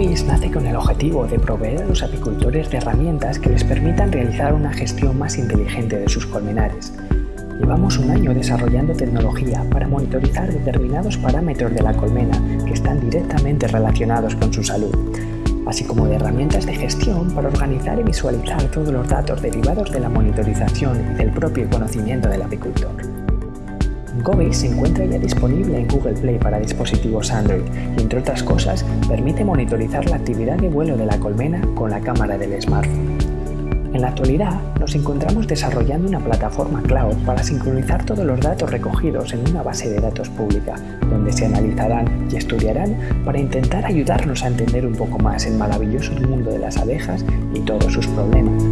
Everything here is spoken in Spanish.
Nace con el objetivo de proveer a los apicultores de herramientas que les permitan realizar una gestión más inteligente de sus colmenares. Llevamos un año desarrollando tecnología para monitorizar determinados parámetros de la colmena que están directamente relacionados con su salud, así como de herramientas de gestión para organizar y visualizar todos los datos derivados de la monitorización y del propio conocimiento del apicultor. Gobi se encuentra ya disponible en Google Play para dispositivos Android y, entre otras cosas, permite monitorizar la actividad de vuelo de la colmena con la cámara del smartphone. En la actualidad, nos encontramos desarrollando una plataforma cloud para sincronizar todos los datos recogidos en una base de datos pública, donde se analizarán y estudiarán para intentar ayudarnos a entender un poco más el maravilloso mundo de las abejas y todos sus problemas.